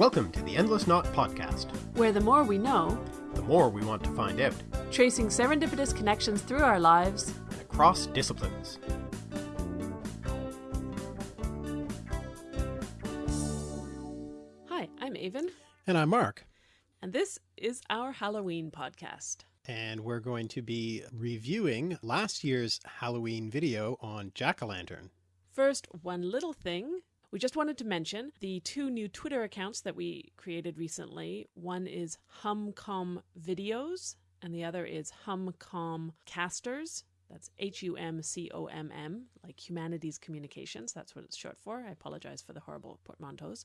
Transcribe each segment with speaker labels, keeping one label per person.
Speaker 1: Welcome to the Endless Knot Podcast.
Speaker 2: where the more we know,
Speaker 1: The more we want to find out,
Speaker 2: tracing serendipitous connections through our lives,
Speaker 1: and across disciplines.
Speaker 2: Hi, I'm Aven,
Speaker 1: And I'm Mark.
Speaker 2: and this is our Halloween podcast.
Speaker 1: And we're going to be reviewing last year's Halloween video on Jack-o'-lantern.
Speaker 2: First, one little thing. We just wanted to mention the two new Twitter accounts that we created recently. One is HumCom Videos, and the other is HumCom Casters. That's H U M C O M M, like Humanities Communications. That's what it's short for. I apologize for the horrible portmanteaus.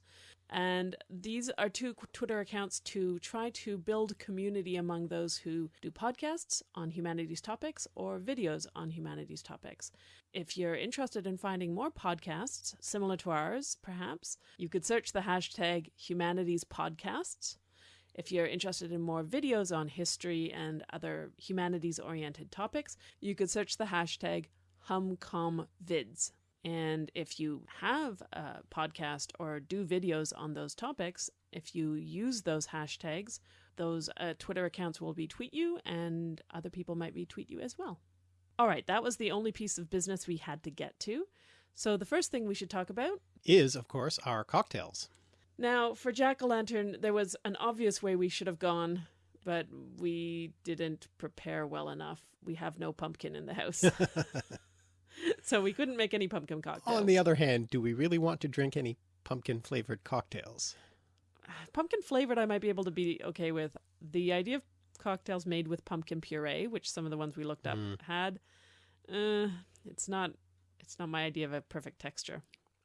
Speaker 2: And these are two Twitter accounts to try to build community among those who do podcasts on humanities topics or videos on humanities topics. If you're interested in finding more podcasts similar to ours, perhaps, you could search the hashtag humanities podcasts. If you're interested in more videos on history and other humanities oriented topics, you could search the hashtag HumComVids. And if you have a podcast or do videos on those topics, if you use those hashtags, those uh, Twitter accounts will retweet you and other people might retweet you as well. All right, that was the only piece of business we had to get to. So the first thing we should talk about
Speaker 1: Is, of course, our cocktails.
Speaker 2: Now, for Jack o' Lantern, there was an obvious way we should have gone, but we didn't prepare well enough. We have no pumpkin in the house. so we couldn't make any pumpkin cocktails.
Speaker 1: On the other hand, do we really want to drink any pumpkin-flavored cocktails?
Speaker 2: pumpkin flavored, I might be able to be okay with. The idea of cocktails made with pumpkin puree, which some of the ones we looked up
Speaker 1: Mm.
Speaker 2: had, uh, it's not. It's not my idea of a perfect texture.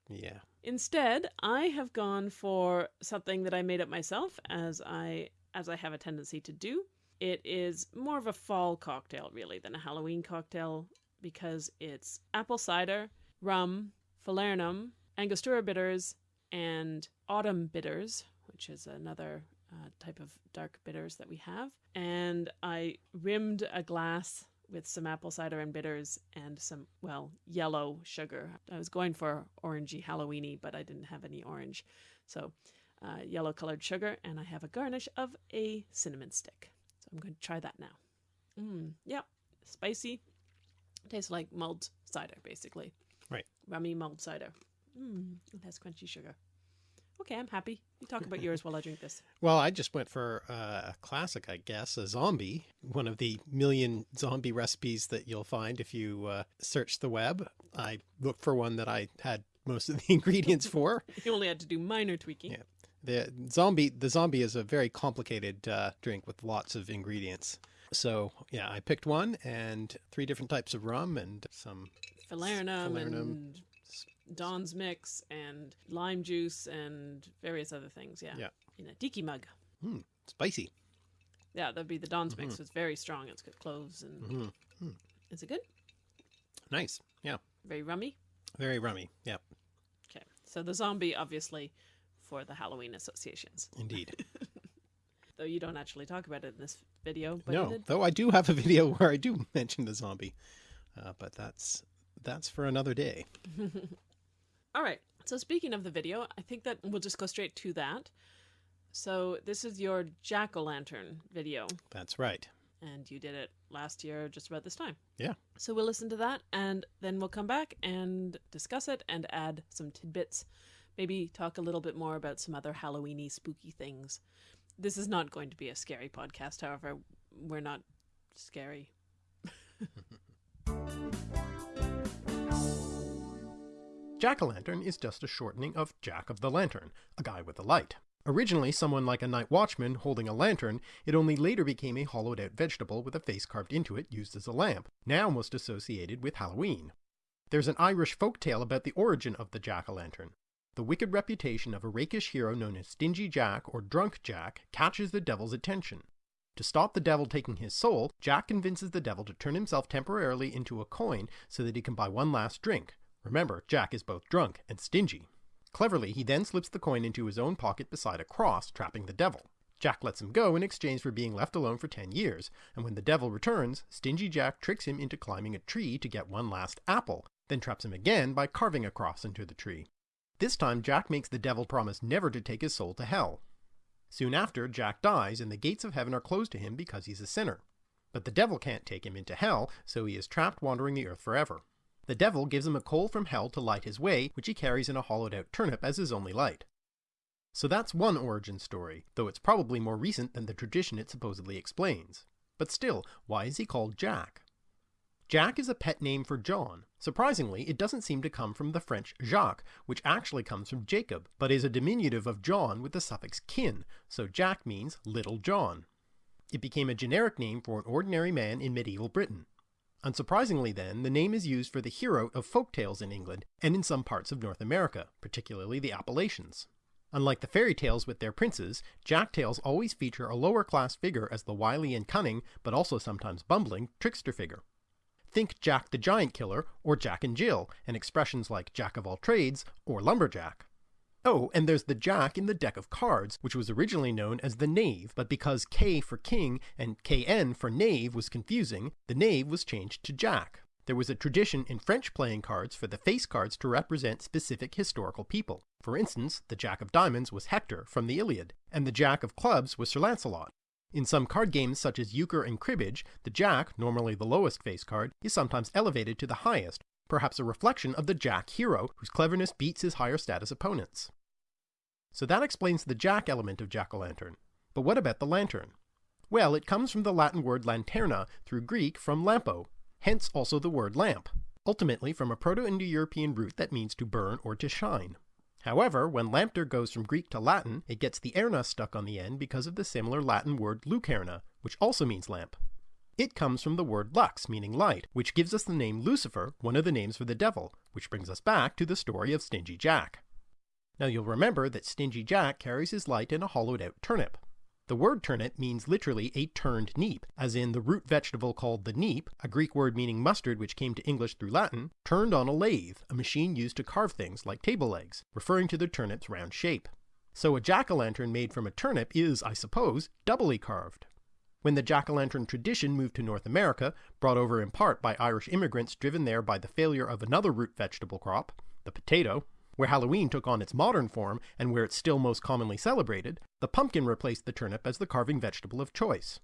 Speaker 1: Yeah.
Speaker 2: Instead, I have gone for something that I made up myself as I as I have a tendency to do. It is more of a fall cocktail really than a Halloween cocktail because it's apple cider, rum, falernum, Angostura bitters, and autumn bitters, which is another uh, type of dark bitters that we have. And I rimmed a glass with some apple cider and bitters and some, well, yellow sugar. I was going for orangey Halloweeny, but I didn't have any orange. So, uh, yellow colored sugar, and I have a garnish of a cinnamon stick. So, I'm going to try that now. Mm, yeah, spicy. Tastes like mulled cider, basically.
Speaker 1: Right.
Speaker 2: Rummy mulled cider. Mm, it has crunchy sugar. Okay, I'm happy. You talk about yours while I drink this.
Speaker 1: Well, I just went for uh, a classic, I guess, a zombie. One of the million zombie recipes that you'll find if you uh, search the web. I looked for one that I had most of the ingredients for.
Speaker 2: You only had to do minor tweaking.
Speaker 1: Yeah. The zombie, the zombie is a very complicated uh, drink with lots of ingredients. So yeah, I picked one and three different types of rum and some
Speaker 2: falernum,
Speaker 1: Falernum.
Speaker 2: and Don's mix and lime juice and various other things. Yeah.
Speaker 1: Yeah.
Speaker 2: In a tiki mug.
Speaker 1: hmm, spicy.
Speaker 2: Yeah, that'd be the Don's mix. It's very strong. It's got cloves and
Speaker 1: hmm
Speaker 2: is it good?
Speaker 1: Nice. Yeah.
Speaker 2: Very rummy.
Speaker 1: Very rummy. Yeah,
Speaker 2: Okay. So the zombie, obviously, for the Halloween associations.
Speaker 1: indeed.
Speaker 2: Though you don't actually talk about it in this video. But
Speaker 1: no, though I do have a video where I do mention the zombie, uh, but that's that's for another day.
Speaker 2: All right. So speaking of the video, I think that we'll just go straight to that. So this is your jack o' lantern video.
Speaker 1: That's right.
Speaker 2: and you did it last year just about this time.
Speaker 1: Yeah.
Speaker 2: So we'll listen to that and then we'll come back and discuss it and add some tidbits. Maybe talk a little bit more about some other Halloweeny spooky things. This is not going to be a scary podcast, however, we're not scary.
Speaker 1: Jack-o'-lantern is just a shortening of Jack of the Lantern, a guy with a light. Originally someone like a night watchman holding a lantern, it only later became a hollowed out vegetable with a face carved into it used as a lamp, now most associated with Halloween. There's an Irish folk tale about the origin of the jack-o'-lantern. The wicked reputation of a rakish hero known as Stingy Jack or Drunk Jack catches the devil's attention. To stop the devil taking his soul, Jack convinces the devil to turn himself temporarily into a coin so that he can buy one last drink. Remember, Jack is both drunk and stingy. Cleverly, he then slips the coin into his own pocket beside a cross, trapping the devil. Jack lets him go in exchange for being left alone for 10 years, and when the devil returns, Stingy Jack tricks him into climbing a tree to get one last apple, then traps him again by carving a cross into the tree. This time Jack makes the devil promise never to take his soul to hell. Soon after, Jack dies and the gates of heaven are closed to him because he's a sinner. But the devil can't take him into hell, so he is trapped wandering the earth forever. The devil gives him a coal from hell to light his way, which he carries in a hollowed out turnip as his only light. So that's one origin story, though it's probably more recent than the tradition it supposedly explains. But still, why is he called Jack? Jack is a pet name for John. Surprisingly, it doesn't seem to come from the French Jacques, which actually comes from Jacob, but is a diminutive of John with the suffix kin, so Jack means Little John. It became a generic name for an ordinary man in medieval Britain. Unsurprisingly then, the name is used for the hero of folk tales in England and in some parts of North America, particularly the Appalachians. Unlike the fairy tales with their princes, Jack tales always feature a lower class figure as the wily and cunning, but also sometimes bumbling, trickster figure. Think Jack the Giant Killer or Jack and Jill, and expressions like Jack of all trades or lumberjack. Oh, and there's the Jack in the deck of cards, which was originally known as the Knave, but because K for King and KN for Knave was confusing, the Knave was changed to Jack. There was a tradition in French playing cards for the face cards to represent specific historical people. For instance, the Jack of Diamonds was Hector from the Iliad, and the Jack of Clubs was Sir Lancelot. In some card games such as euchre and cribbage, the Jack, normally the lowest face card, is sometimes elevated to the highest, perhaps a reflection of the Jack hero, whose cleverness beats his higher status opponents. So that explains the Jack element of Jack-o'-lantern. But what about the lantern? Well, it comes from the Latin word lanterna through Greek from lampo, hence also the word lamp, ultimately from a Proto-Indo-European root that means to burn or to shine. However, when lampter goes from Greek to Latin, it gets the erna stuck on the end because of the similar Latin word lucerna, which also means lamp. It comes from the word lux, meaning light, which gives us the name Lucifer, one of the names for the devil, which brings us back to the story of Stingy Jack. Now you'll remember that Stingy Jack carries his light in a hollowed out turnip. The word turnip means literally a turned neep, as in the root vegetable called the neep, a Greek word meaning mustard which came to English through Latin, turned on a lathe, a machine used to carve things like table legs, referring to the turnip's round shape. So a jack-o'-lantern made from a turnip is, I suppose, doubly carved. When the jack-o'-lantern tradition moved to North America, brought over in part by Irish immigrants driven there by the failure of another root vegetable crop, the potato, where Halloween took on its modern form and where it's still most commonly celebrated, the pumpkin replaced the turnip as the carving vegetable of choice.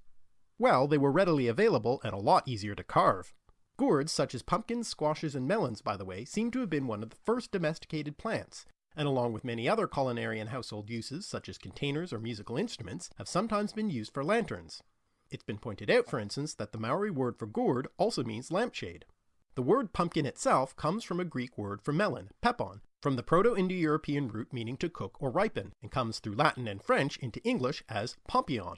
Speaker 1: Well, they were readily available and a lot easier to carve. Gourds such as pumpkins, squashes, and melons, by the way, seem to have been one of the first domesticated plants, and along with many other culinary and household uses, such as containers or musical instruments, have sometimes been used for lanterns. It's been pointed out, for instance, that the Maori word for gourd also means lampshade. The word pumpkin itself comes from a Greek word for melon, pepon, from the Proto-Indo-European root meaning to cook or ripen, and comes through Latin and French into English as pompion.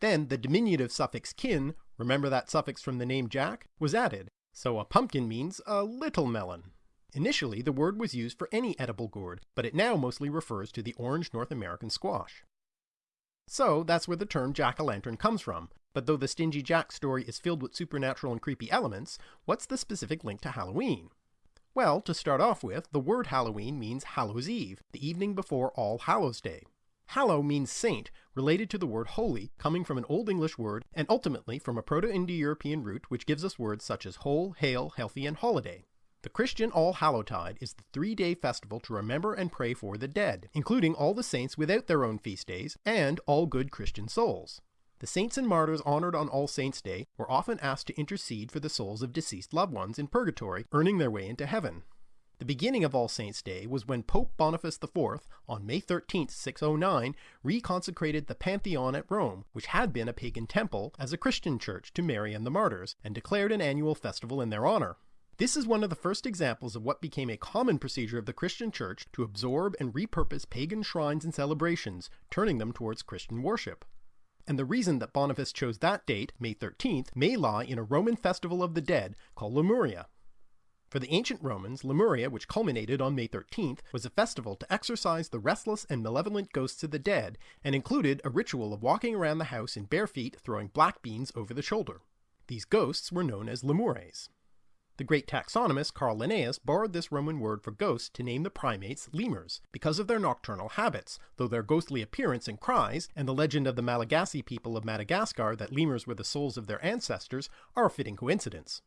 Speaker 1: Then the diminutive suffix kin, remember that suffix from the name Jack, was added, so a pumpkin means a little melon. Initially, the word was used for any edible gourd, but it now mostly refers to the orange North American squash. So that's where the term jack-o'-lantern comes from, but though the Stingy Jack story is filled with supernatural and creepy elements, what's the specific link to Halloween? Well, to start off with, the word Halloween means Hallows Eve, the evening before All Hallows Day. Hallow means saint, related to the word holy, coming from an Old English word, and ultimately from a Proto-Indo-European root which gives us words such as whole, hail, healthy, and holiday. The Christian All Hallowtide is the three-day festival to remember and pray for the dead, including all the saints without their own feast days, and all good Christian souls. The saints and martyrs honored on All Saints' Day were often asked to intercede for the souls of deceased loved ones in purgatory, earning their way into heaven. The beginning of All Saints' Day was when Pope Boniface IV, on May 13, 609, reconsecrated the Pantheon at Rome, which had been a pagan temple, as a Christian church to Mary and the martyrs, and declared an annual festival in their honor. This is one of the first examples of what became a common procedure of the Christian church to absorb and repurpose pagan shrines and celebrations, turning them towards Christian worship and the reason that Boniface chose that date, May 13th, may lie in a Roman festival of the dead called Lemuria. For the ancient Romans, Lemuria, which culminated on May 13th, was a festival to exorcise the restless and malevolent ghosts of the dead, and included a ritual of walking around the house in bare feet throwing black beans over the shoulder. These ghosts were known as lemures. The great taxonomist Carl Linnaeus borrowed this Roman word for ghost to name the primates lemurs, because of their nocturnal habits, though their ghostly appearance and cries, and the legend of the Malagasy people of Madagascar that lemurs were the souls of their ancestors, are a fitting coincidence.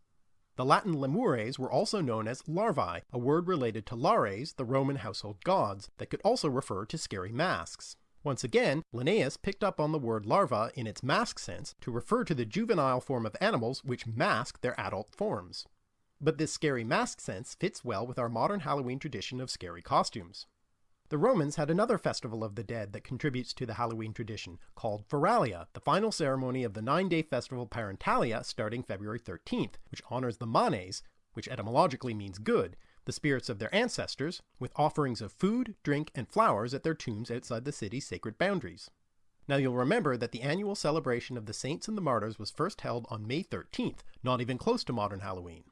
Speaker 1: The Latin lemures were also known as larvae, a word related to lares, the Roman household gods, that could also refer to scary masks. Once again, Linnaeus picked up on the word larva in its mask sense to refer to the juvenile form of animals which mask their adult forms. But this scary mask sense fits well with our modern Halloween tradition of scary costumes. The Romans had another festival of the dead that contributes to the Halloween tradition, called Feralia, the final ceremony of the nine-day festival Parentalia starting February 13th, which honors the Manes, which etymologically means good, the spirits of their ancestors, with offerings of food, drink, and flowers at their tombs outside the city's sacred boundaries. Now you'll remember that the annual celebration of the saints and the martyrs was first held on May 13th, not even close to modern Halloween.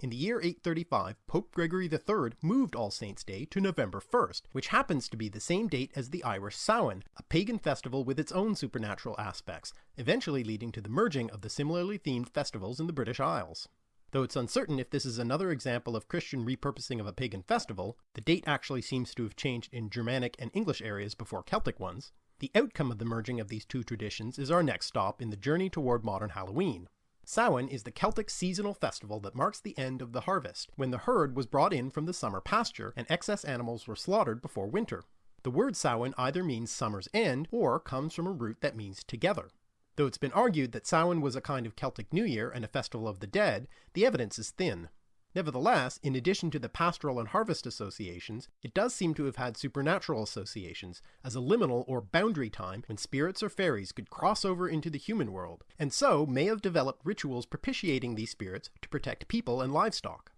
Speaker 1: In the year 835, Pope Gregory III moved All Saints' Day to November 1st, which happens to be the same date as the Irish Samhain, a pagan festival with its own supernatural aspects, eventually leading to the merging of the similarly themed festivals in the British Isles. Though it's uncertain if this is another example of Christian repurposing of a pagan festival, the date actually seems to have changed in Germanic and English areas before Celtic ones, the outcome of the merging of these two traditions is our next stop in the journey toward modern Halloween. Samhain is the Celtic seasonal festival that marks the end of the harvest, when the herd was brought in from the summer pasture and excess animals were slaughtered before winter. The word Samhain either means summer's end or comes from a root that means together. Though it's been argued that Samhain was a kind of Celtic New Year and a festival of the dead, the evidence is thin. Nevertheless, in addition to the pastoral and harvest associations, it does seem to have had supernatural associations, as a liminal or boundary time when spirits or fairies could cross over into the human world, and so may have developed rituals propitiating these spirits to protect people and livestock.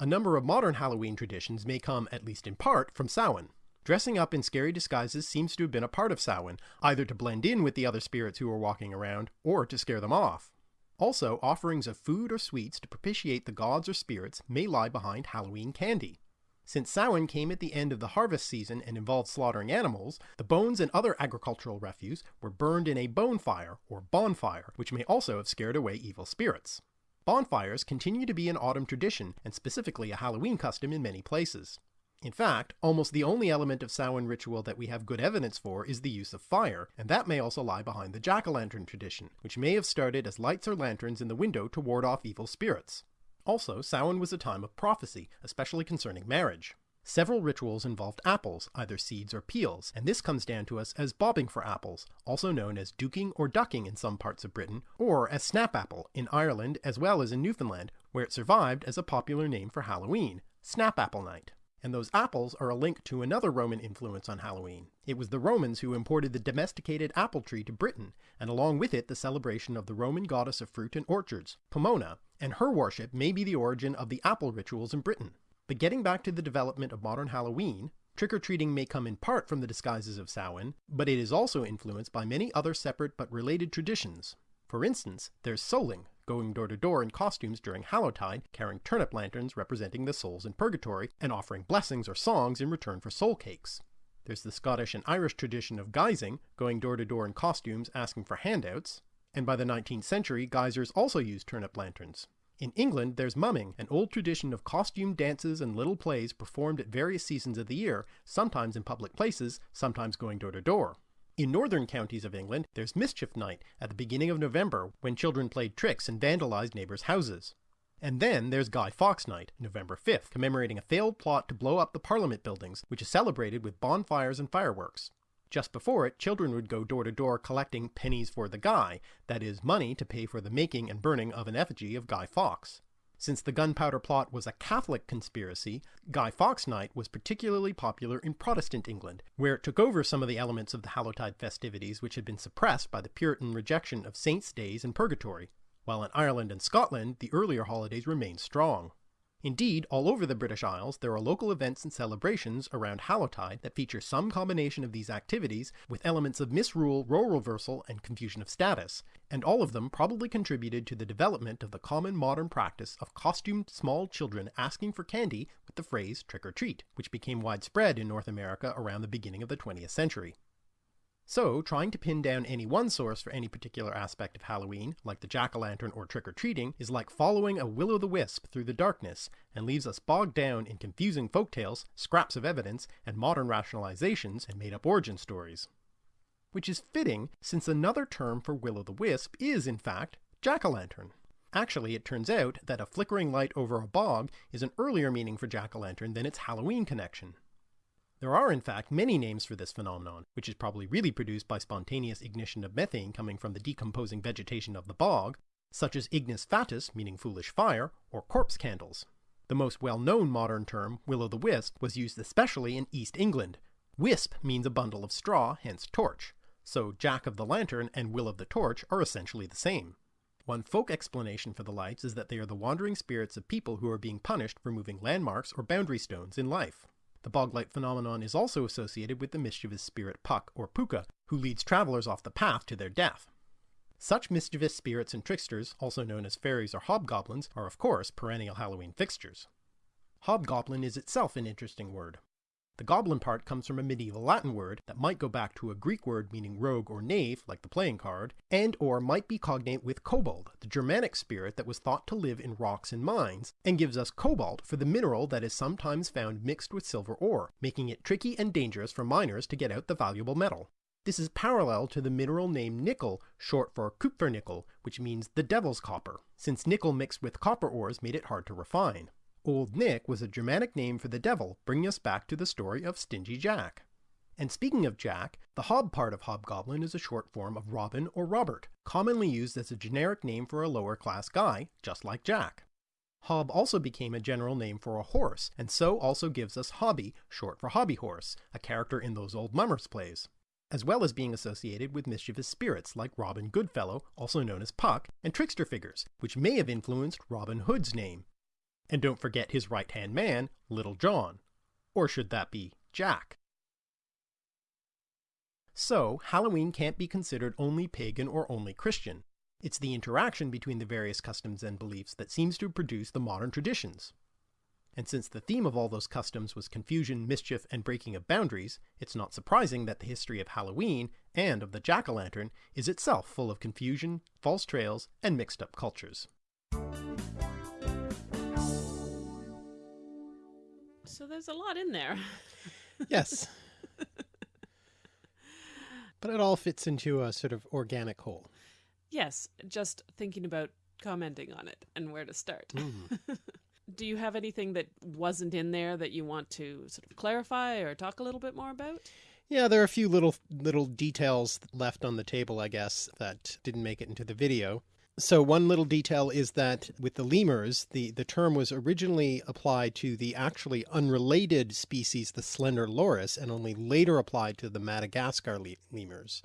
Speaker 1: A number of modern Halloween traditions may come, at least in part, from Samhain. Dressing up in scary disguises seems to have been a part of Samhain, either to blend in with the other spirits who were walking around, or to scare them off. Also, offerings of food or sweets to propitiate the gods or spirits may lie behind Halloween candy. Since Samhain came at the end of the harvest season and involved slaughtering animals, the bones and other agricultural refuse were burned in a bonfire, or bonfire, which may also have scared away evil spirits. Bonfires continue to be an autumn tradition, and specifically a Halloween custom in many places. In fact, almost the only element of Samhain ritual that we have good evidence for is the use of fire, and that may also lie behind the jack-o'-lantern tradition, which may have started as lights or lanterns in the window to ward off evil spirits. Also, Samhain was a time of prophecy, especially concerning marriage. Several rituals involved apples, either seeds or peels, and this comes down to us as bobbing for apples, also known as duking or ducking in some parts of Britain, or as snapapple in Ireland as well as in Newfoundland, where it survived as a popular name for Halloween, Snapapple Night and those apples are a link to another Roman influence on Halloween. It was the Romans who imported the domesticated apple tree to Britain, and along with it the celebration of the Roman goddess of fruit and orchards, Pomona, and her worship may be the origin of the apple rituals in Britain. But getting back to the development of modern Halloween, trick-or-treating may come in part from the disguises of Samhain, but it is also influenced by many other separate but related traditions. For instance, there's souling, going door to door in costumes during Hallowtide, carrying turnip lanterns representing the souls in purgatory, and offering blessings or songs in return for soul cakes. There's the Scottish and Irish tradition of guising, going door to door in costumes asking for handouts, and by the 19th century, guisers also used turnip lanterns. In England, there's mumming, an old tradition of costume dances and little plays performed at various seasons of the year, sometimes in public places, sometimes going door to door. In northern counties of England, there's Mischief Night at the beginning of November when children played tricks and vandalized neighbors' houses. And then there's Guy Fawkes Night, November 5th, commemorating a failed plot to blow up the Parliament buildings, which is celebrated with bonfires and fireworks. Just before it, children would go door to door collecting pennies for the guy, that is, money to pay for the making and burning of an effigy of Guy Fawkes. Since the gunpowder plot was a Catholic conspiracy, Guy Fawkes Night was particularly popular in Protestant England, where it took over some of the elements of the Hallowtide festivities which had been suppressed by the Puritan rejection of saints' days and purgatory, while in Ireland and Scotland the earlier holidays remained strong. Indeed, all over the British Isles there are local events and celebrations around Hallowtide that feature some combination of these activities with elements of misrule, role reversal, and confusion of status, and all of them probably contributed to the development of the common modern practice of costumed small children asking for candy with the phrase trick or treat, which became widespread in North America around the beginning of the 20th century. So, trying to pin down any one source for any particular aspect of Halloween, like the jack-o'-lantern or trick-or-treating, is like following a will-o'-the-wisp through the darkness, and leaves us bogged down in confusing folktales, scraps of evidence, and modern rationalizations and made-up origin stories. Which is fitting, since another term for will-o'-the-wisp is, in fact, jack-o'-lantern. Actually, it turns out that a flickering light over a bog is an earlier meaning for jack-o'-lantern than its Halloween connection. There are, in fact, many names for this phenomenon, which is probably really produced by spontaneous ignition of methane coming from the decomposing vegetation of the bog, such as ignis fatuus, meaning foolish fire, or corpse candles. The most well-known modern term, will-o'-the-wisp, was used especially in East England. Wisp means a bundle of straw, hence torch, so Jack of the Lantern and Will of the Torch are essentially the same. One folk explanation for the lights is that they are the wandering spirits of people who are being punished for moving landmarks or boundary stones in life. The boglight phenomenon is also associated with the mischievous spirit Puck or Pooka, who leads travelers off the path to their death. Such mischievous spirits and tricksters, also known as fairies or hobgoblins, are of course perennial Halloween fixtures. Hobgoblin is itself an interesting word. The goblin part comes from a medieval Latin word that might go back to a Greek word meaning rogue or knave, like the playing card, and or might be cognate with kobold, the Germanic spirit that was thought to live in rocks and mines, and gives us cobalt for the mineral that is sometimes found mixed with silver ore, making it tricky and dangerous for miners to get out the valuable metal. This is parallel to the mineral named nickel, short for kupfernickel, which means the devil's copper, since nickel mixed with copper ores made it hard to refine. Old Nick was a Germanic name for the devil, bringing us back to the story of Stingy Jack. And speaking of Jack, the hob part of hobgoblin is a short form of Robin or Robert, commonly used as a generic name for a lower class guy, just like Jack. Hob also became a general name for a horse, and so also gives us Hobby, short for Hobby Horse, a character in those old mummers plays, as well as being associated with mischievous spirits like Robin Goodfellow, also known as Puck, and trickster figures, which may have influenced Robin Hood's name, and don't forget his right hand man, Little John. Or should that be Jack? So, Halloween can't be considered only pagan or only Christian. It's the interaction between the various customs and beliefs that seems to produce the modern traditions. And since the theme of all those customs was confusion, mischief, and breaking of boundaries, it's not surprising that the history of Halloween, and of the jack-o'-lantern, is itself full of confusion, false trails, and mixed up cultures.
Speaker 2: So there's a lot in there.
Speaker 3: yes. but it all fits into a sort of organic whole.
Speaker 2: Yes, just thinking about commenting on it and where to start. Mm. Do you have anything that wasn't in there that you want to sort of clarify or talk a little bit more about?
Speaker 3: Yeah, there are a few little little details left on the table, I guess, that didn't make it into the video. So one little detail is that with the lemurs, the, the term was originally applied to the actually unrelated species, the slender loris, and only later applied to the Madagascar lemurs.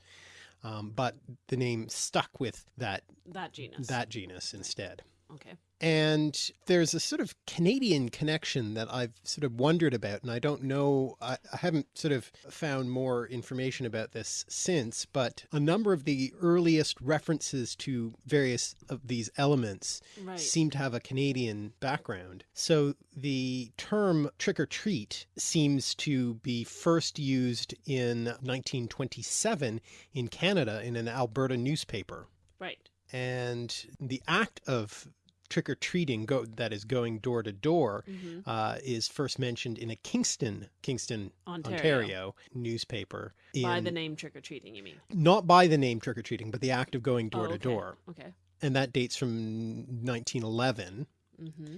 Speaker 3: Um, but the name stuck with that
Speaker 2: that genus
Speaker 3: that genus instead.
Speaker 2: Okay.
Speaker 3: And there's a sort of Canadian connection that I've sort of wondered about, and I don't know, I, I, haven't sort of found more information about this since, but a number of the earliest references to various of these elements right. seem to have a Canadian background. So the term trick or treat seems to be first used in 1927 in Canada in an Alberta newspaper.
Speaker 2: Right.
Speaker 3: And the act of trick or treating go that is going door to door mm-hmm. uh, is first mentioned in a Kingston, Kingston, Ontario, Ontario newspaper.
Speaker 2: By the name trick or treating, you mean?
Speaker 3: Not by the name trick or treating, but the act of going door
Speaker 2: oh,
Speaker 3: to door.
Speaker 2: Okay.
Speaker 3: And that dates from 1911. Mm-hmm.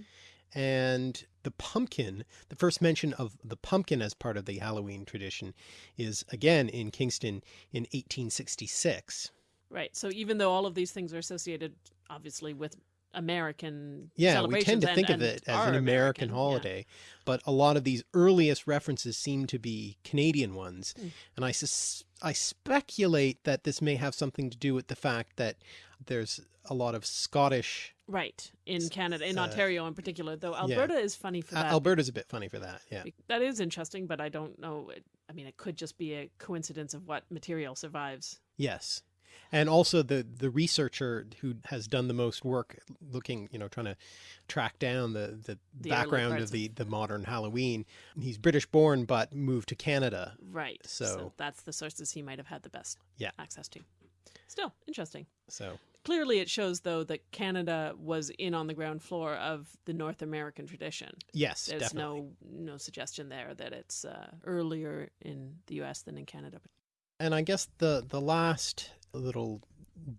Speaker 3: And the pumpkin, the first mention of the pumpkin as part of the Halloween tradition is again in Kingston in 1866.
Speaker 2: Right. So even though all of these things are associated obviously with American
Speaker 3: yeah we tend to think of it as an American, American holiday yeah. but a lot of these earliest references seem to be Canadian ones mm. and I sus I speculate that this may have something to do with the fact that there's a lot of Scottish
Speaker 2: right in Canada in uh, Ontario in particular though Alberta yeah. is funny for that
Speaker 3: Alberta's a bit funny for that yeah
Speaker 2: that is interesting but I don't know I mean it could just be a coincidence of what material survives
Speaker 3: yes and also the the researcher who has done the most work looking you know trying to track down the the, the background of the the modern halloween. He's british born but moved to canada.
Speaker 2: Right. So, so that's the sources he might have had the best
Speaker 3: yeah.
Speaker 2: access to. Still interesting.
Speaker 3: So
Speaker 2: clearly it shows though that canada was in on the ground floor of the north american tradition.
Speaker 3: Yes
Speaker 2: there's
Speaker 3: definitely.
Speaker 2: no no suggestion there that it's uh, earlier in the us than in canada.
Speaker 3: And i guess the the last little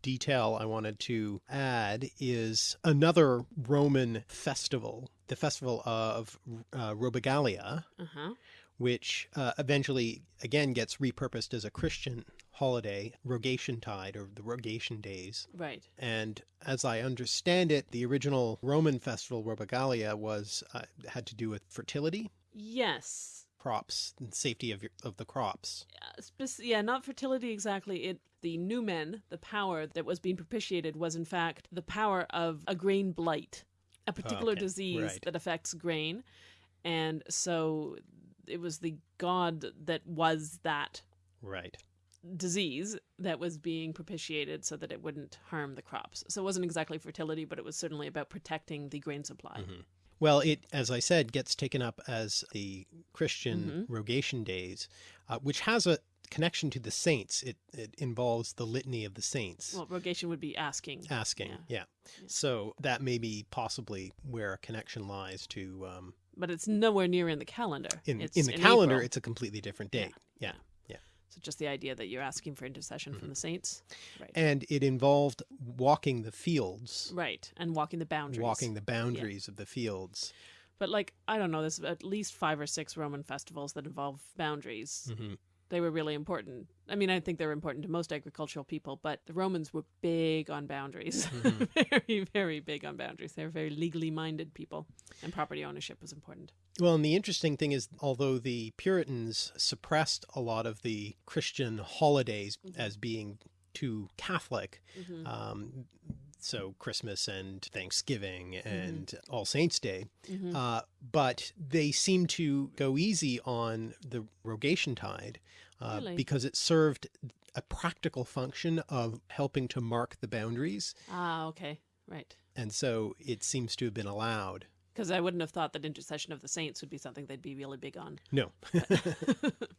Speaker 1: detail I wanted to add is another Roman festival, the festival of uh, Robigalia,
Speaker 2: Uh huh.
Speaker 1: which uh, eventually again gets repurposed as a Christian holiday, Rogation Tide or the Rogation Days.
Speaker 2: Right.
Speaker 1: And as I understand it, the original Roman festival Robigalia was uh, had to do with fertility,
Speaker 2: Yes.
Speaker 1: Crops, and safety of your, of the crops.
Speaker 2: Yeah, not fertility exactly. It the numen, the power that was being propitiated, was in fact the power of a grain blight, a particular
Speaker 1: okay,
Speaker 2: disease
Speaker 1: right.
Speaker 2: that affects grain, and so it was the god that was that
Speaker 1: Right.
Speaker 2: disease that was being propitiated so that it wouldn't harm the crops. So it wasn't exactly fertility, but it was certainly about protecting the grain supply.
Speaker 1: Mhm. Well, it, as I said, gets taken up as the Christian Rogation Days, uh, which has a connection to the saints. It, it involves the litany of the saints.
Speaker 2: Well, rogation would be asking.
Speaker 1: asking,
Speaker 2: yeah.
Speaker 1: yeah.
Speaker 2: Yeah.
Speaker 1: So that may be possibly where a connection lies to um,
Speaker 2: But it's nowhere near in the calendar.
Speaker 1: in
Speaker 2: it's
Speaker 1: in the calendar.
Speaker 2: April.
Speaker 1: It's a completely different
Speaker 2: Yeah,
Speaker 1: date. Yeah.
Speaker 2: So just the idea that you're asking for intercession
Speaker 1: Mm-hmm.
Speaker 2: from the saints. Right.
Speaker 1: and it involved walking the fields,
Speaker 2: right. And walking the boundaries.
Speaker 1: walking the boundaries of the fields.
Speaker 2: But like, I don't know, there's at least five or six Roman festivals that involve boundaries.
Speaker 1: Mhm.
Speaker 2: They were really important. I mean, I think they're important to most agricultural people, but the Romans were big on boundaries.
Speaker 1: Mhm.
Speaker 2: very, very big on boundaries. They were very legally minded people, and property ownership was important.
Speaker 1: Well, and the interesting thing is, although the Puritans suppressed a lot of the Christian holidays
Speaker 2: Mhm.
Speaker 1: as being too Catholic,
Speaker 2: Mhm.
Speaker 1: um, so Christmas and Thanksgiving
Speaker 2: Mm-hmm.
Speaker 1: and All Saints Day,
Speaker 2: Mhm.
Speaker 1: uh, but they seem to go easy on the Rogation Tide uh,
Speaker 2: Really?
Speaker 1: because it served a practical function of helping to mark the boundaries,
Speaker 2: Ah, okay. Right.
Speaker 1: and so it seems to have been allowed.
Speaker 2: Because I wouldn't have thought that intercession of the saints would be something they'd be really big on.
Speaker 1: No,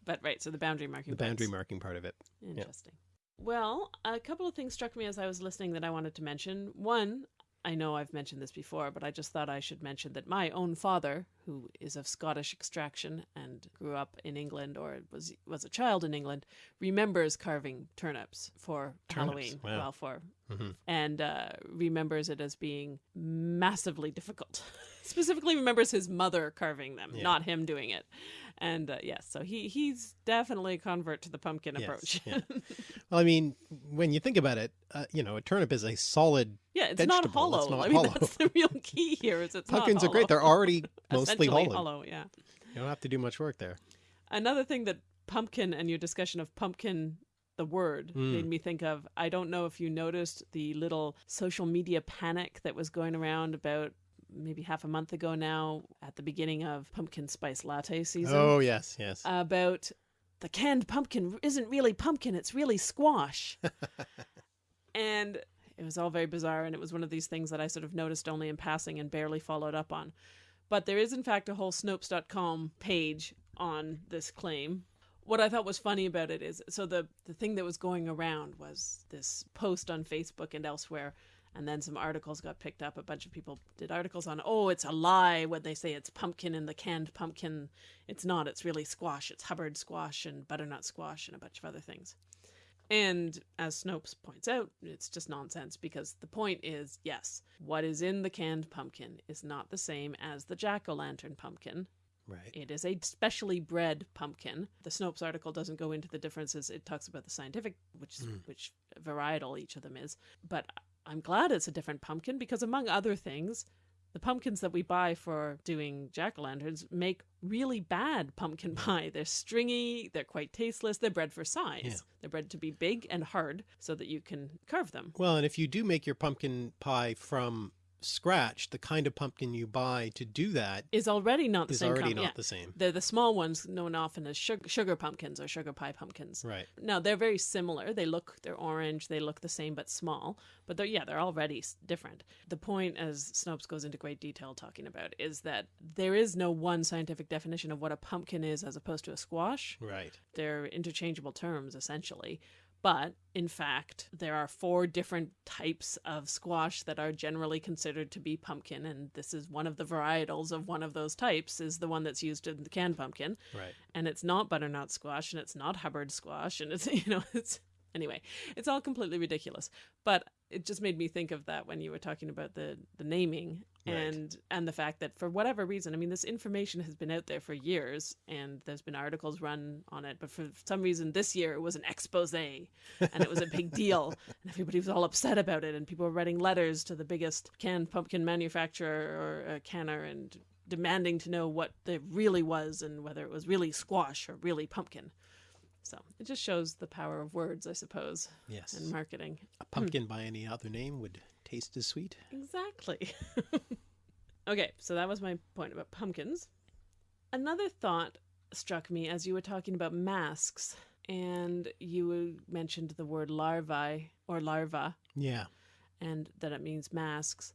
Speaker 2: but right, so the boundary marking.
Speaker 1: the boundary
Speaker 2: parts.
Speaker 1: marking part of it.
Speaker 2: Interesting. Well, a couple of things struck me as I was listening that I wanted to mention. One, I know I've mentioned this before, but I just thought I should mention that my own father, who is of Scottish extraction and grew up in England or was was a child in England, remembers carving turnips for
Speaker 1: Turnips,
Speaker 2: Halloween.
Speaker 1: wow.
Speaker 2: Well, for
Speaker 1: Mhm.
Speaker 2: and uh, remembers it as being massively difficult. Specifically, remembers his mother carving them,
Speaker 1: Yeah.
Speaker 2: not him doing it. And uh, yes, so he he's definitely a convert to the pumpkin
Speaker 1: Yes,
Speaker 2: approach.
Speaker 1: yeah. Well, I mean, when you think about it, uh, you know, a turnip is a solid.
Speaker 2: Yeah, it's not hollow.
Speaker 1: it's not
Speaker 2: I mean,
Speaker 1: hollow.
Speaker 2: that's the real key here. Is it's
Speaker 1: Pumpkins are great. They're already mostly
Speaker 2: Essentially
Speaker 1: hollow.
Speaker 2: Yeah.
Speaker 1: You don't have to do much work there.
Speaker 2: Another thing that pumpkin and your discussion of pumpkin, the word,
Speaker 1: Mm.
Speaker 2: made me think of. I don't know if you noticed the little social media panic that was going around about maybe half a month ago now at the beginning of pumpkin spice latte season
Speaker 1: Oh yes, yes.
Speaker 2: about the canned pumpkin isn't really pumpkin, it's really squash. and it was all very bizarre, and it was one of these things that I sort of noticed only in passing and barely followed up on. But there is, in fact, a whole Snopes.com page on this claim. What I thought was funny about it is so the, the thing that was going around was this post on Facebook and elsewhere, and then some articles got picked up. A bunch of people did articles on, oh, it's a lie when they say it's pumpkin in the canned pumpkin. It's not, it's really squash. It's Hubbard squash and butternut squash and a bunch of other things. And as Snopes points out, it's just nonsense because the point is yes, what is in the canned pumpkin is not the same as the jack o' lantern pumpkin.
Speaker 1: right.
Speaker 2: It is a specially bred pumpkin. The Snopes article doesn't go into the differences. It talks about the scientific, which
Speaker 1: Mm.
Speaker 2: which varietal each of them is. But I'm glad it's a different pumpkin because among other things, the pumpkins that we buy for doing jack o' lanterns make really bad pumpkin pie. They're stringy, they're quite tasteless, they're bred for size.
Speaker 1: Yeah.
Speaker 2: They're bred to be big and hard so that you can carve them.
Speaker 1: Well, and if you do make your pumpkin pie from scratch, the kind of pumpkin you buy to do that
Speaker 2: Is already not the
Speaker 1: is
Speaker 2: same
Speaker 1: already not
Speaker 2: yeah.
Speaker 1: the same.
Speaker 2: They're the small ones known often as sugar, sugar pumpkins or sugar pie pumpkins.
Speaker 1: Right.
Speaker 2: Now they're very similar. They look, they're orange. They look the same but small. But they're yeah, they're already different. The point, as Snopes goes into great detail talking about, is that there is no one scientific definition of what a pumpkin is as opposed to a squash.
Speaker 1: Right.
Speaker 2: They're interchangeable terms essentially. But in fact, there are four different types of squash that are generally considered to be pumpkin, and this is one of the varietals of one of those types. Is the one that's used in the canned pumpkin
Speaker 1: Right.
Speaker 2: and it's not butternut squash and it's not hubbard squash and it's you know it's Anyway, it's all completely ridiculous. But it just made me think of that when you were talking about the the naming
Speaker 3: Right.
Speaker 2: and and the fact that for whatever reason, I mean, this information has been out there for years, and there's been articles run on it. But for some reason, this year it was an expose, and it was a big deal, and everybody was all upset about it, and people were writing letters to the biggest canned pumpkin manufacturer or uh, canner and demanding to know what it really was and whether it was really squash or really pumpkin. So it just shows the power of words, I suppose,
Speaker 3: Yes.
Speaker 2: and marketing.
Speaker 3: A pumpkin hmm. by any other name would taste as sweet.
Speaker 2: Exactly. okay, so that was my point about pumpkins. Another thought struck me as you were talking about masks, and you mentioned the word larvae or larva,
Speaker 3: Yeah.
Speaker 2: and that it means masks.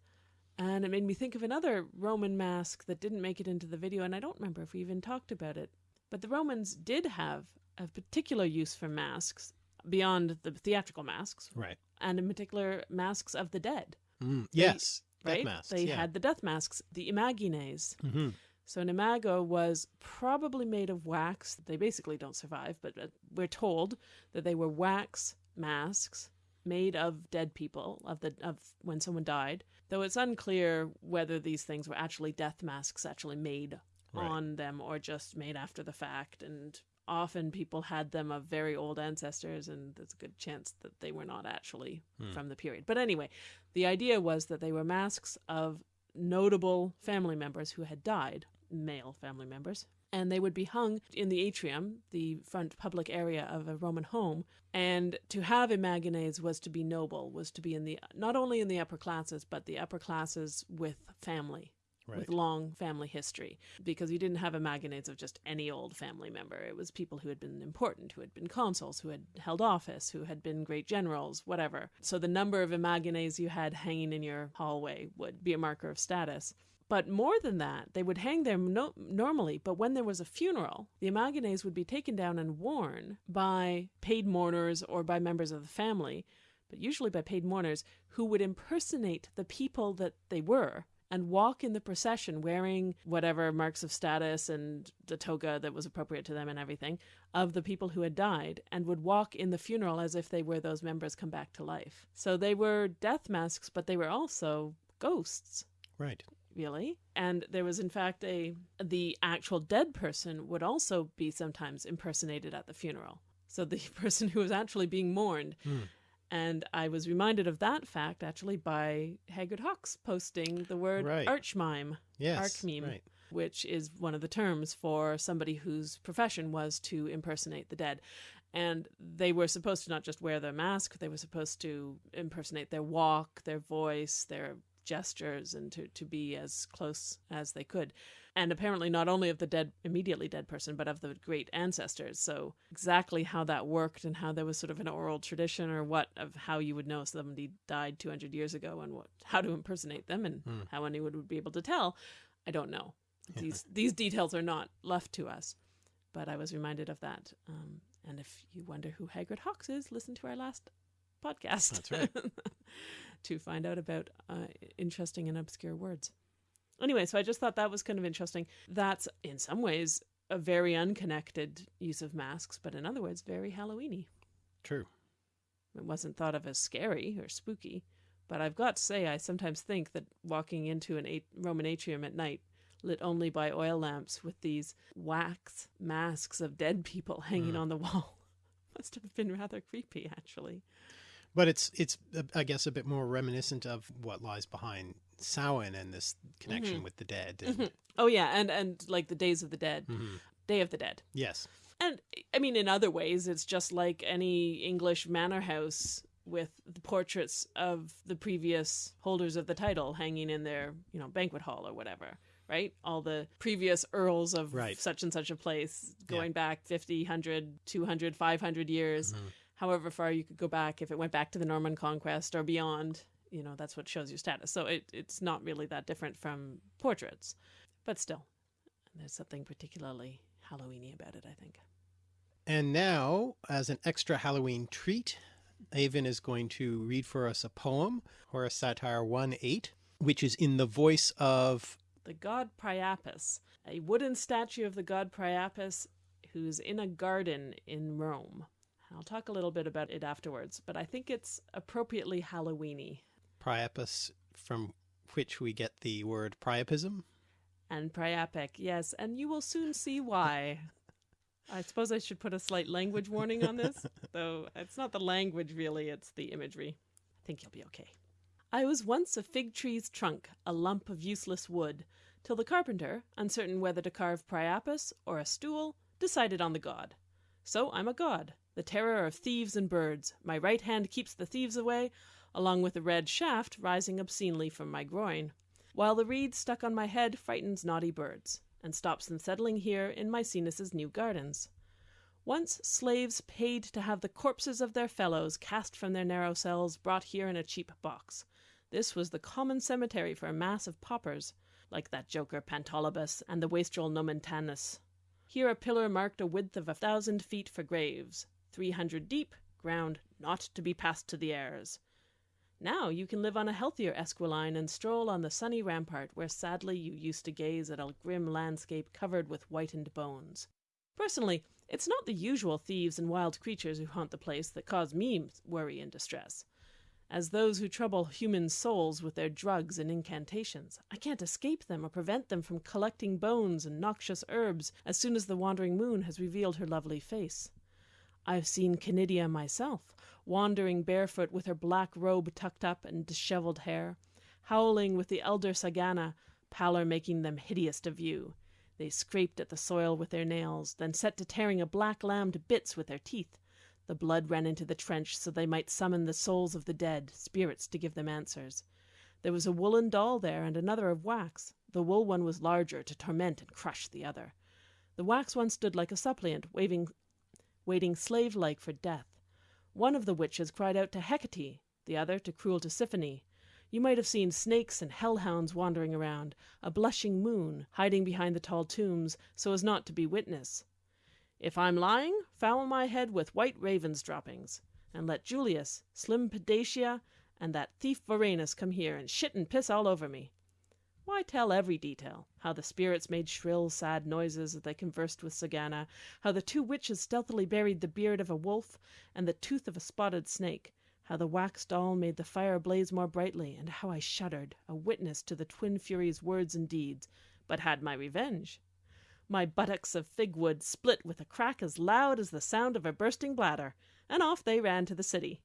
Speaker 2: And it made me think of another Roman mask that didn't make it into the video, and I don't remember if we even talked about it. But the Romans did have a particular use for masks beyond the theatrical masks,
Speaker 3: Right.
Speaker 2: and in particular, masks of the dead.
Speaker 3: Mm. Yes. Death
Speaker 2: right?
Speaker 3: masks.
Speaker 2: They
Speaker 3: yeah.
Speaker 2: had the death masks, the imagines.
Speaker 3: Mhm.
Speaker 2: So an imago was probably made of wax. They basically don't survive, but uh, we're told that they were wax masks made of dead people of the of when someone died. Though it's unclear whether these things were actually death masks actually made
Speaker 3: Right.
Speaker 2: on them or just made after the fact and often people had them of very old ancestors and there's a good chance that they were not actually
Speaker 3: Hmm.
Speaker 2: from the period. But anyway, the idea was that they were masks of notable family members who had died, male family members, and they would be hung in the atrium, the front public area of a Roman home. And to have imagines was to be noble, was to be in the not only in the upper classes, but the upper classes with family.
Speaker 3: Right.
Speaker 2: With long family history, because you didn't have imagines of just any old family member. It was people who had been important, who had been consuls, who had held office, who had been great generals, whatever. So the number of imagines you had hanging in your hallway would be a marker of status. But more than that, they would hang there no- normally, but when there was a funeral, the imagines would be taken down and worn by paid mourners or by members of the family, but usually by paid mourners who would impersonate the people that they were and walk in the procession wearing whatever marks of status and the toga that was appropriate to them and everything of the people who had died and would walk in the funeral as if they were those members come back to life. So they were death masks, but they were also ghosts
Speaker 3: Right.
Speaker 2: really and there was in fact a the actual dead person would also be sometimes impersonated at the funeral so the person who was actually being mourned
Speaker 3: Hmm.
Speaker 2: And i was reminded of that fact actually by haggard hawks posting the word
Speaker 3: Right.
Speaker 2: archmime
Speaker 3: Yes.
Speaker 2: Archmeme.
Speaker 3: Right.
Speaker 2: which is one of the terms for somebody whose profession was to impersonate the dead. And they were supposed to not just wear their mask, they were supposed to impersonate their walk, their voice, their gestures, and to, to be as close as they could. And apparently, not only of the dead, immediately dead person, but of the great ancestors. So, exactly how that worked and how there was sort of an oral tradition or what of how you would know somebody died 200 years ago and what, how to impersonate them and
Speaker 3: Hmm.
Speaker 2: how anyone would be able to tell, I don't know these these details are not left to us but i was reminded of that um, and if you wonder who haggard hawks is listen to our last podcast
Speaker 3: That's right.
Speaker 2: to find out about uh, interesting and obscure words anyway so i just thought that was kind of interesting that's in some ways a very unconnected use of masks but in other words very halloweeny
Speaker 3: True.
Speaker 2: it wasn't thought of as scary or spooky but i've got to say i sometimes think that walking into an a- roman atrium at night lit only by oil lamps with these wax masks of dead people hanging
Speaker 3: Mm.
Speaker 2: on the wall must have been rather creepy actually
Speaker 3: But it's it's uh, I guess a bit more reminiscent of what lies behind Samhain and this connection
Speaker 2: Mhm.
Speaker 3: with the dead. And,
Speaker 2: Mhm. oh yeah and and like the days of the dead
Speaker 3: Mhm.
Speaker 2: day of the dead
Speaker 3: Yes.
Speaker 2: And I mean, in other ways, it's just like any English manor house with the portraits of the previous holders of the title hanging in their, you know, banquet hall or whatever, right? All the previous earls of
Speaker 3: Right.
Speaker 2: such and such a place going back 50, 100, 200, 500 years,
Speaker 3: Mhm.
Speaker 2: however far you could go back if it went back to the Norman conquest or beyond. You know, that's what shows your status. So it, it's not really that different from portraits, but still, there's something particularly Halloweeny about it, I think.
Speaker 3: And now, as an extra Halloween treat, Aven is going to read for us a poem, Horace Satire 1 8, which is in the voice of
Speaker 2: The god Priapus, a wooden statue of the god Priapus who's in a garden in Rome. I'll talk a little bit about it afterwards, but I think it's appropriately Halloweeny.
Speaker 3: Priapus, from which we get the word priapism.
Speaker 2: And Priapic, yes, and you will soon see why. I suppose I should put a slight language warning on this, though it's not the language really, it's the imagery. I think you'll be okay. I was once a fig tree's trunk, a lump of useless wood, till the carpenter, uncertain whether to carve Priapus or a stool, decided on the god. So I'm a god, the terror of thieves and birds. My right hand keeps the thieves away, along with a red shaft rising obscenely from my groin, while the reed stuck on my head frightens naughty birds, and stops them settling here in Maecenas' new gardens. Once slaves paid to have the corpses of their fellows cast from their narrow cells brought here in a cheap box. This was the common cemetery for a mass of paupers, like that joker Pantolabus and the wastrel Nomentanus. Here a pillar marked a width of a thousand feet for graves, three hundred deep, ground not to be passed to the heirs. Now you can live on a healthier Esquiline and stroll on the sunny rampart where sadly you used to gaze at a grim landscape covered with whitened bones. Personally, it's not the usual thieves and wild creatures who haunt the place that cause me worry and distress. As those who trouble human souls with their drugs and incantations, I can't escape them or prevent them from collecting bones and noxious herbs as soon as the wandering moon has revealed her lovely face. I've seen Canidia myself, wandering barefoot with her black robe tucked up and dishevelled hair, howling with the elder Sagana, pallor making them hideous to view. They scraped at the soil with their nails, then set to tearing a black lamb to bits with their teeth. The blood ran into the trench so they might summon the souls of the dead, spirits to give them answers. There was a woollen doll there and another of wax. The wool one was larger to torment and crush the other. The wax one stood like a suppliant, waving, waiting slave like for death. One of the witches cried out to Hecate, the other to cruel Tisiphone. You might have seen snakes and hellhounds wandering around, a blushing moon hiding behind the tall tombs so as not to be witness. If I'm lying, foul my head with white raven's droppings, and let Julius, slim Pediatia, and that thief Voranus come here and shit and piss all over me. Why tell every detail? How the spirits made shrill, sad noises as they conversed with Sagana, how the two witches stealthily buried the beard of a wolf and the tooth of a spotted snake, how the wax doll made the fire blaze more brightly, and how I shuddered, a witness to the twin furies' words and deeds, but had my revenge. My buttocks of fig wood split with a crack as loud as the sound of a bursting bladder, and off they ran to the city.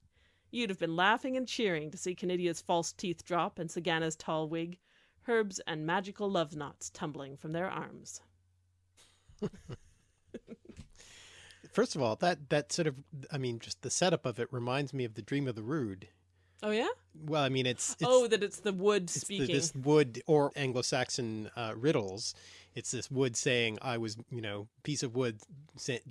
Speaker 2: You'd have been laughing and cheering to see Canidia's false teeth drop and Sagana's tall wig herbs and magical love knots tumbling from their arms.
Speaker 3: First of all, that that sort of I mean, just the setup of it reminds me of the Dream of the Rood.
Speaker 2: Oh yeah.
Speaker 3: Well, I mean, it's, it's
Speaker 2: oh that it's the wood
Speaker 3: it's the-
Speaker 2: speaking.
Speaker 3: this wood or Anglo-Saxon uh, riddles. It's this wood saying, "I was, you know, piece of wood,"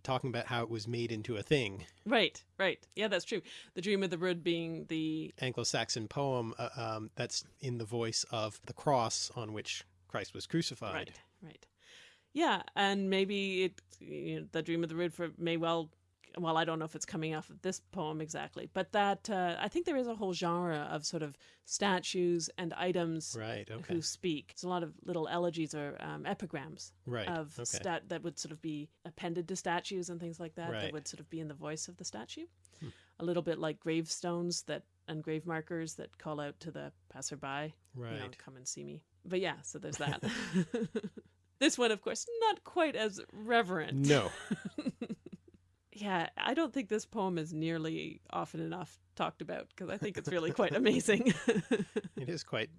Speaker 3: talking about how it was made into a thing.
Speaker 2: Right, right. Yeah, that's true. The Dream of the Wood being the
Speaker 3: Anglo-Saxon poem uh, um, that's in the voice of the cross on which Christ was crucified.
Speaker 2: right, right. Yeah, and maybe it you know, the Dream of the Wood for may well. Well, I don't know if it's coming off of this poem exactly, but that uh, I think there is a whole genre of sort of statues and items
Speaker 3: Right. Okay.
Speaker 2: who speak. There's a lot of little elegies or um, epigrams
Speaker 3: Right.
Speaker 2: of
Speaker 3: okay.
Speaker 2: stat that would sort of be appended to statues and things like that
Speaker 3: Right.
Speaker 2: that would sort of be in the voice of the statue
Speaker 3: Hmm.
Speaker 2: a little bit like gravestones that and grave markers that call out to the passerby
Speaker 3: right.
Speaker 2: you know come and see me but yeah so there's that this one of course not quite as reverent
Speaker 3: No.
Speaker 2: yeah i don't think this poem is nearly often enough talked about because i think it's really quite amazing
Speaker 3: It is quite.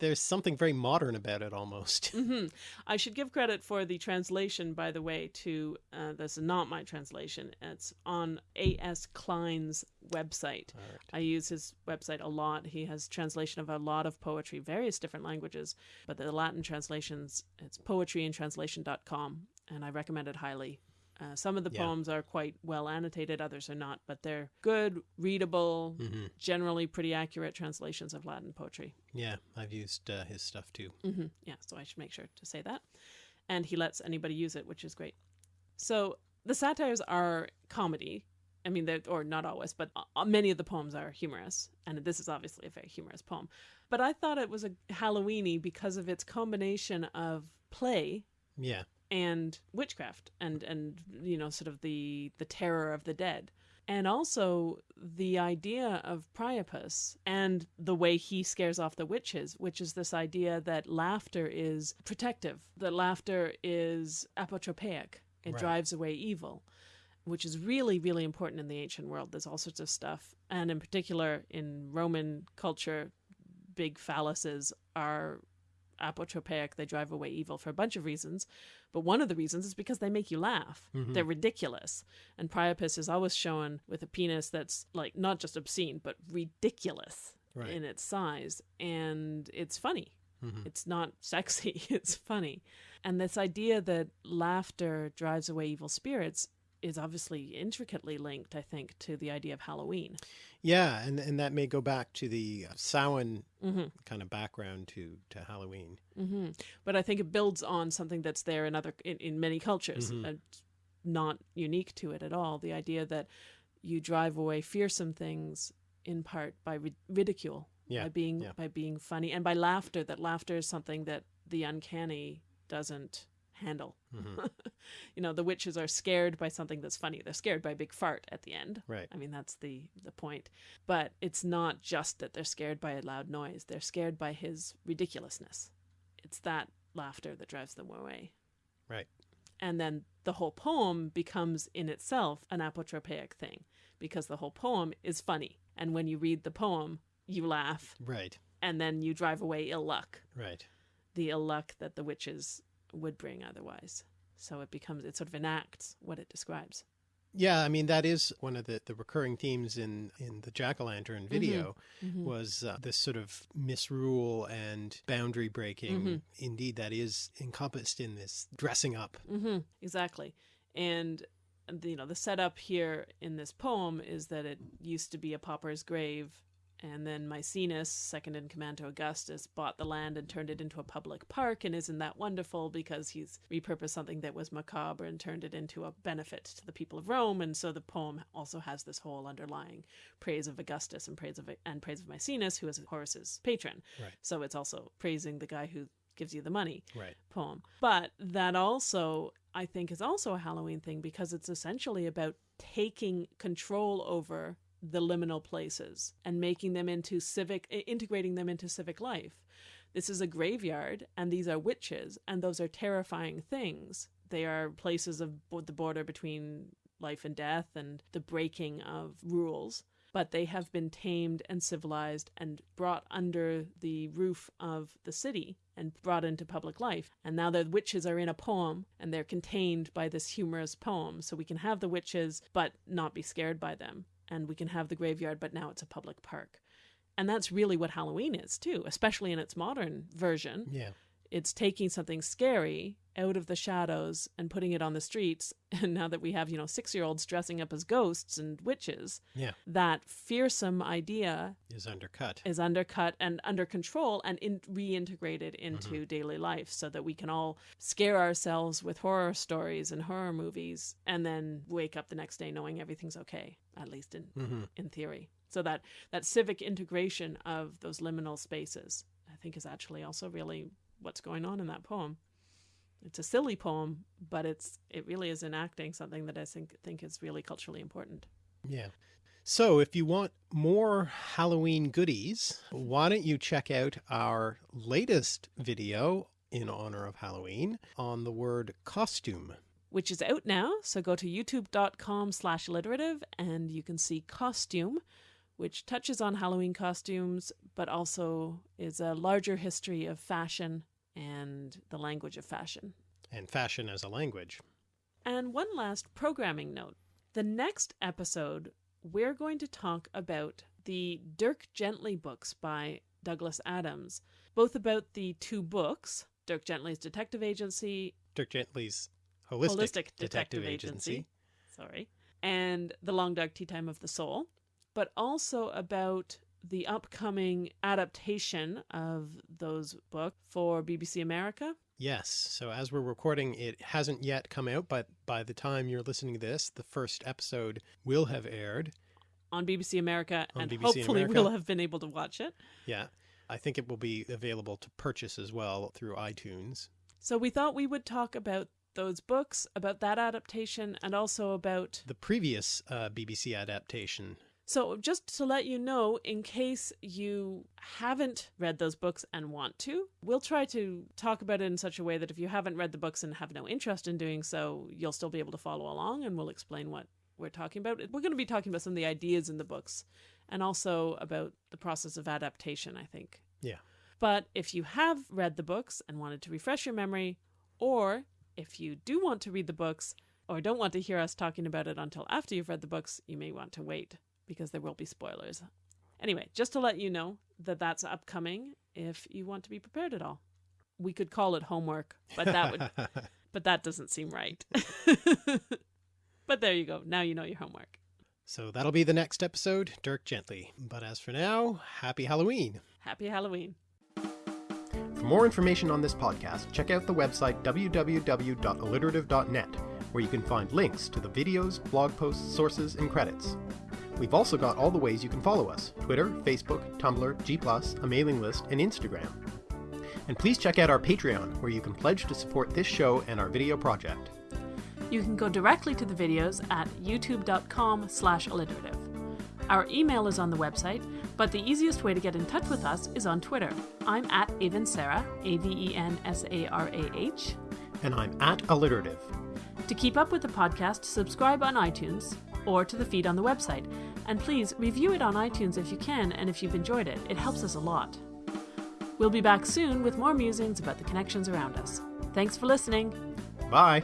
Speaker 3: There's something very modern about it, almost.
Speaker 2: hmm I should give credit for the translation, by the way, to uh, this is not my translation. It's on A.S. Kline's website.
Speaker 3: Right.
Speaker 2: I use his website a lot. He has translation of a lot of poetry, various different languages, but the Latin translations, it's poetryintranslation.com, and I recommend it highly. Uh, some of the
Speaker 3: Yeah.
Speaker 2: poems are quite well annotated, others are not, but they're good, readable,
Speaker 3: hmm
Speaker 2: generally pretty accurate translations of Latin poetry.
Speaker 3: Yeah, I've used uh, his stuff too.
Speaker 2: hmm Yeah, so I should make sure to say that. And he lets anybody use it, which is great. So the satires are comedy. I mean, they're, or not always, but uh, many of the poems are humorous. And this is obviously a very humorous poem. But I thought it was a Halloweeny because of its combination of play
Speaker 3: Yeah.
Speaker 2: And witchcraft and and you know sort of the the terror of the dead And also the idea of Priapus and the way he scares off the witches, which is this idea that laughter is protective, that laughter is apotropaic, it
Speaker 3: Right.
Speaker 2: drives away evil, which is really, really important in the ancient world. There's all sorts of stuff. And in particular, in Roman culture, big phalluses are apotropaic. They drive away evil for a bunch of reasons. But one of the reasons is because they make you laugh.
Speaker 3: Mhm.
Speaker 2: They're ridiculous. And Priapus is always shown with a penis that's like not just obscene, but ridiculous
Speaker 3: Right.
Speaker 2: in its size. And it's funny.
Speaker 3: Mhm.
Speaker 2: It's not sexy, it's funny. And this idea that laughter drives away evil spirits is obviously intricately linked, I think, to the idea of Halloween.
Speaker 3: Yeah, and and that may go back to the Samhain
Speaker 2: hmm
Speaker 3: kind of background to to Halloween.
Speaker 2: hmm But I think it builds on something that's there in other in, in many cultures,
Speaker 3: Mhm.
Speaker 2: and not unique to it at all. The idea that you drive away fearsome things in part by ri- ridicule,
Speaker 3: Yeah,
Speaker 2: by being
Speaker 3: yeah.
Speaker 2: by being funny, and by laughter. That laughter is something that the uncanny doesn't handle. You know, the witches are scared by something that's funny. They're scared by a big fart at the end.
Speaker 3: Right.
Speaker 2: I mean, that's the the point. But it's not just that they're scared by a loud noise. They're scared by his ridiculousness. It's that laughter that drives them away.
Speaker 3: Right.
Speaker 2: And then the whole poem becomes in itself an apotropaic thing because the whole poem is funny. And when you read the poem, you laugh
Speaker 3: Right.
Speaker 2: and then you drive away ill luck,
Speaker 3: Right.
Speaker 2: the ill luck that the witches would bring otherwise. So it becomes, it sort of enacts what it describes.
Speaker 3: Yeah, I mean that is one of the, the recurring themes in in the Jack o' Lantern video
Speaker 2: Mhm.
Speaker 3: was uh, this sort of misrule and boundary breaking.
Speaker 2: Mhm.
Speaker 3: Indeed, that is encompassed in this dressing up.
Speaker 2: hmm exactly. And you know the setup here in this poem is that it used to be a pauper's grave, and then Maecenas, second in command to Augustus, bought the land and turned it into a public park. And isn't that wonderful? Because he's repurposed something that was macabre and turned it into a benefit to the people of Rome. And so the poem also has this whole underlying praise of Augustus and praise of and praise of Maecenas, who is Horace's patron.
Speaker 3: Right.
Speaker 2: So it's also praising the guy who gives you the money
Speaker 3: Right.
Speaker 2: poem. But that also, I think, is also a Halloween thing because it's essentially about taking control over the liminal places and making them into civic, integrating them into civic life. This is a graveyard, and these are witches, and those are terrifying things. They are places of the border between life and death and the breaking of rules but they have been tamed and civilized and brought under the roof of the city and brought into public life. And now the witches are in a poem and they're contained by this humorous poem. So we can have the witches but not be scared by them. And we can have the graveyard, but now it's a public park. And that's really what Halloween is, too, especially in its modern version.
Speaker 3: Yeah.
Speaker 2: It's taking something scary out of the shadows and putting it on the streets. And now that we have, you know, six year olds dressing up as ghosts and witches,
Speaker 3: Yeah.
Speaker 2: that fearsome idea
Speaker 3: Is undercut.
Speaker 2: is undercut and under control and in, reintegrated mm-hmm. into daily life so that we can all scare ourselves with horror stories and horror movies and then wake up the next day knowing everything's okay at least in
Speaker 3: hmm
Speaker 2: in theory so that that civic integration of those liminal spaces i think is actually also really what's going on in that poem it's a silly poem but it's it really is enacting something that i think think is really culturally important
Speaker 3: Yeah. So if you want more Halloween goodies, why don't you check out our latest video in honor of Halloween on the word costume.
Speaker 2: Which is out now. So go to youtube.com slash alliterative and you can see Costume, which touches on Halloween costumes, but also is a larger history of fashion and the language of fashion.
Speaker 3: and fashion as a language.
Speaker 2: And one last programming note. The next episode, we're going to talk about the Dirk Gently books by Douglas Adams, both about the two books, Dirk Gently's Detective Agency
Speaker 3: Dirk Gently's Holistic,
Speaker 2: Holistic Detective Agency. sorry, and The Long Dark Tea Time of the Soul, but also about the upcoming adaptation of those books for BBC America.
Speaker 3: Yes. So as we're recording, it hasn't yet come out, but by the time you're listening to this, the first episode will have aired.
Speaker 2: On BBC America,
Speaker 3: On
Speaker 2: and
Speaker 3: BBC
Speaker 2: hopefully
Speaker 3: America.
Speaker 2: we'll have been able to watch it.
Speaker 3: Yeah. I think it will be available to purchase as well through iTunes.
Speaker 2: So we thought we would talk about those books, about that adaptation, and also about.
Speaker 3: The previous uh, BBC adaptation.
Speaker 2: So, just to let you know, in case you haven't read those books and want to, we'll try to talk about it in such a way that if you haven't read the books and have no interest in doing so, you'll still be able to follow along and we'll explain what we're talking about. We're going to be talking about some of the ideas in the books and also about the process of adaptation, I think.
Speaker 3: Yeah.
Speaker 2: But if you have read the books and wanted to refresh your memory, or if you do want to read the books or don't want to hear us talking about it until after you've read the books, you may want to wait because there will be spoilers. Anyway, just to let you know that that's upcoming if you want to be prepared at all. We could call it homework, but that would but that doesn't seem right. but there you go. Now you know your homework.
Speaker 3: so that'll be the next episode, Dirk Gently. But as for now, happy Halloween.
Speaker 2: Happy Halloween.
Speaker 1: For more information on this podcast, check out the website www.alliterative.net, where you can find links to the videos, blog posts, sources, and credits. We've also got all the ways you can follow us Twitter, Facebook, Tumblr, G, a mailing list, and Instagram. And please check out our Patreon, where you can pledge to support this show and our video project.
Speaker 2: You can go directly to the videos at youtube.com slash alliterative. Our email is on the website, but the easiest way to get in touch with us is on Twitter. I'm at Avensarah, A-V-E-N-S-A-R-A-H.
Speaker 1: And I'm at Alliterative.
Speaker 2: To keep up with the podcast, subscribe on iTunes or to the feed on the website. And please review it on iTunes if you can and if you've enjoyed it. It helps us a lot. We'll be back soon with more musings about the connections around us. Thanks for listening.
Speaker 1: Bye!